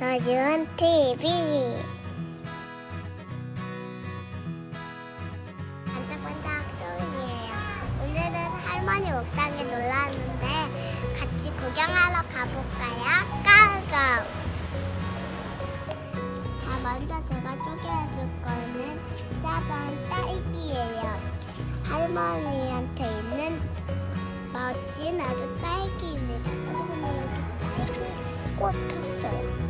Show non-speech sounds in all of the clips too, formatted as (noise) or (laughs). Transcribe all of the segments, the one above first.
서준 TV 반짝반짝 소은이에요. 오늘은 할머니 옥상에 놀러 왔는데 같이 구경하러 가볼까요? 고고! 자, 먼저 제가 소개해줄 거는 짜잔 딸기예요. 할머니한테 있는 멋진 아주 딸기입니다. 여러분 여기 딸기 꽃 폈어요.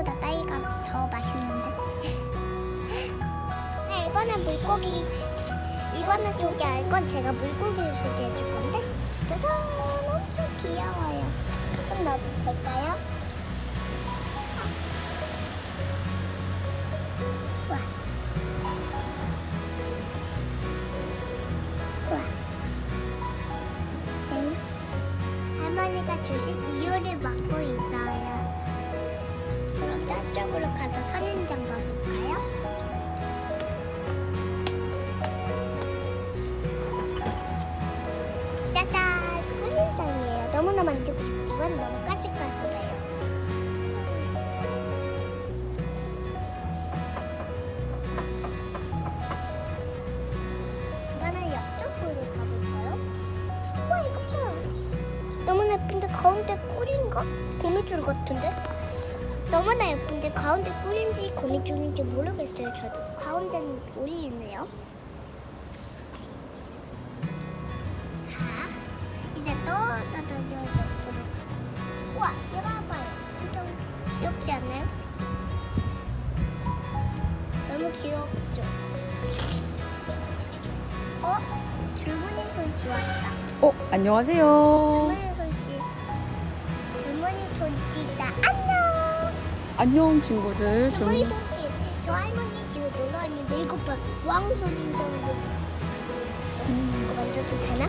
상추보다 딸기가 더 맛있는데. (laughs) 자, 이번엔 물고기. 이번에 소개할 건 제가 물고기를 소개해 줄 건데 짜잔 엄청 귀여워요 조금 넣어도 될까요? 응? 할머니가 주신 이유를 맡고 있어요 그럼 저쪽으로 가서 선인장 가볼까요? 짜잔! 선인장이에요. 너무나 만지고 싶지만 너무 까실까실해요. 이번엔 옆쪽으로 가볼까요? 와 이거 봐! 너무나 예쁜데 가운데 꿀인가? 거미줄 같은데? 너무나 예쁜데 가운데 꿀인지 거미줄인지 모르겠어요 저도 가운데는 돌이 있네요 자, 이제 또 떠들려 옆으로. 우와, 이거 봐봐요. 엄청 귀엽지 않나요? 너무 귀엽죠? 어? 줄무늬 손씨 왔다. 어, 안녕하세요. 안녕. 친구들. 줄무늬 좀 손씨. 저 할머니 집에 놀러 왔는데 이거 봐. 왕손인장도 음, 이거 만져도 되나?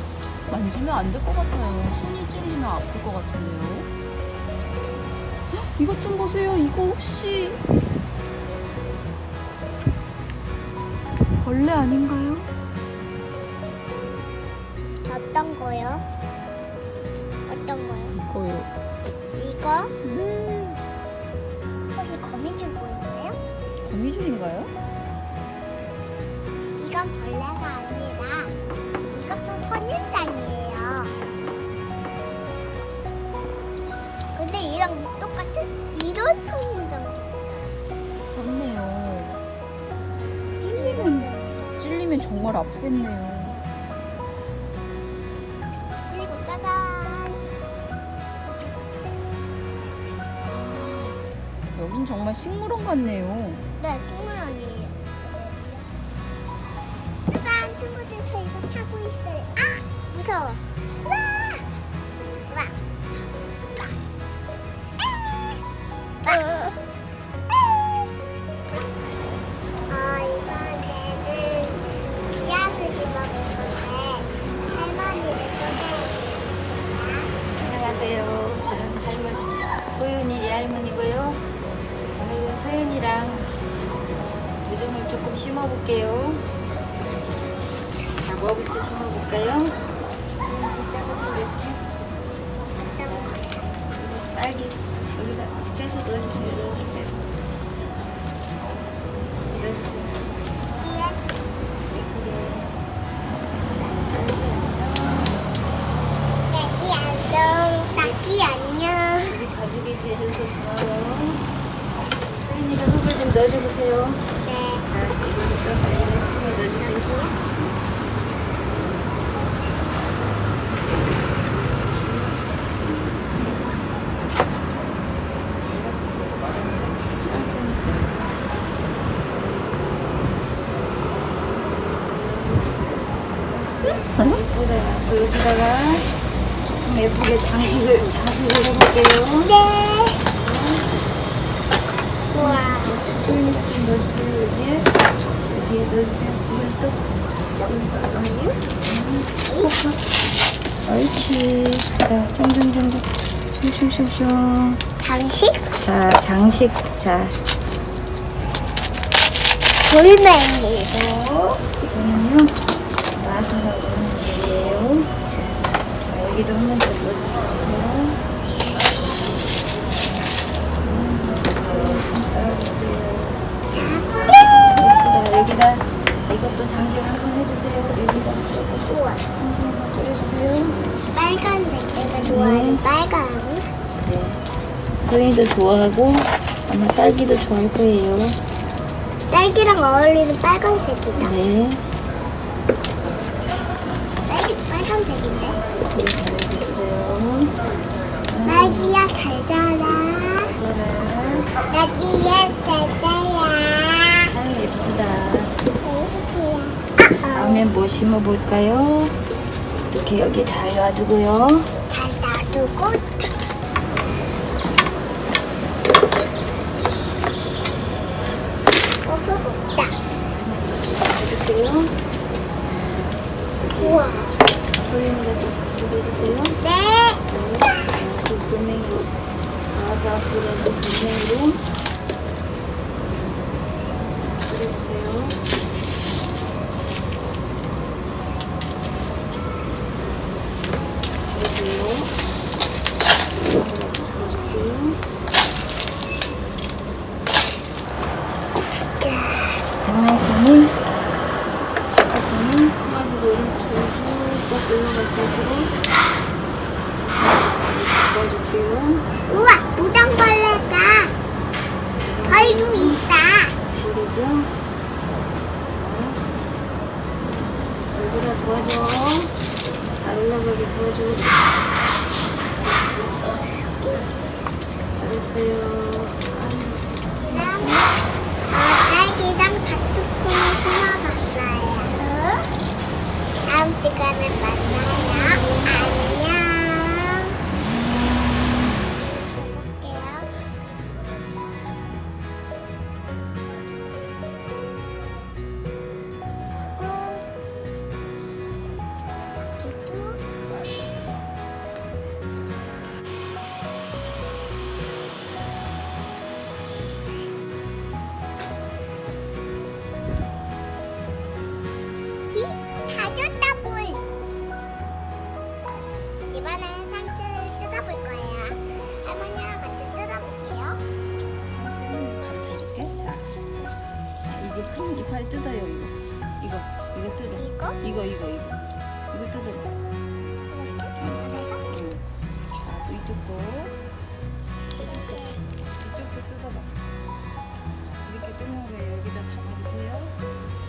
만지면 안 될 것 같아요. 손이 찔리면 아플 것 같은데요. 헉, 이것 좀 보세요. 이거 혹시 벌레 아닌가요? 어떤 거요? 거미줄인가요? 이건 벌레가 아니라 이것도 선인장이에요. 근데 이랑 똑같은 이런 선인장도 있어요. 맞네요. 찔리면 찔리면 정말 아프겠네요. 여긴 정말 식물원 같네요. 네 식물원이에요. 짜잔 친구들 저 이거 타고 있어요. 아 무서워. 와! 와! 와! 아! 아, 조금 심어볼게요. 자, 뭐부터 심어볼까요? 딸기 여기다 빼서 넣어주세요. 빼서 넣어주세요. 가족이 돼줘서 흙을 좀 넣어줘보세요. 여기다가 좀 예쁘게 장식을 장식을 해볼게요. 네. 우와. 여기 여기 넣어주세요. 옳지. 자, 점점점점 슝슝슝슝. 장식? 자, 장식. 자. 이거는요. 맛을 넣는 거예요. 자, 여기도 한번 더 넣어주세요. 여기다 이것도 장식 한번 해주세요. 여기다 우와. 숭숭숭 뿌려주세요. 빨간색 내가 좋아하는 네. 빨강. 네. 소희도 좋아하고 아마 딸기도 좋아할 거예요. 딸기랑 어울리는 빨간색이다. 네. 딸기도 빨간색인데. 네, 잘했어요. 딸기야 잘 자라. 짜란. 딸기야 잘 자라. 아, 예쁘다. 아, 다음에 뭐 심어볼까요? 이렇게 여기 잘 놔두고요. 잘 놔두고. 어, 흙 없다. 해줄게요. 우와. 소희가 또 장식해주세요. 네. 그 돌멩이로 나와서 들어있는 돌멩이로 뿌려주세요. 그리고요. 들어줄게요. 강아지는 저까지는 강아지 머리 줄줄 올라갔을 때 잡아줄게요. 우와, 무당벌레다. 벌도 있다. 보이죠? 얼굴아 도와줘. 잘 올라가게 도와줘. 잘했어요. 이게 큰 이파리 뜯어요, 이거. 이거, 이거 뜯어. 이거? 이거, 이거, 이거. 이거 뜯어봐. 그래서 응. 이쪽도. 이쪽도. 이쪽도 뜯어봐. 이렇게 뜯는 거 여기다 담아주세요.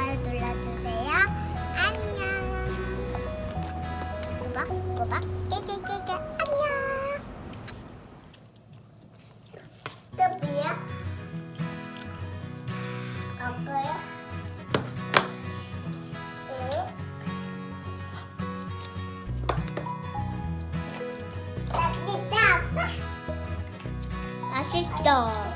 좋아요 눌러주세요. 안녕. 꼬박꼬박 깨깨깨깨 안녕. 또 뭐야? 맛있다 아빠. 맛있어.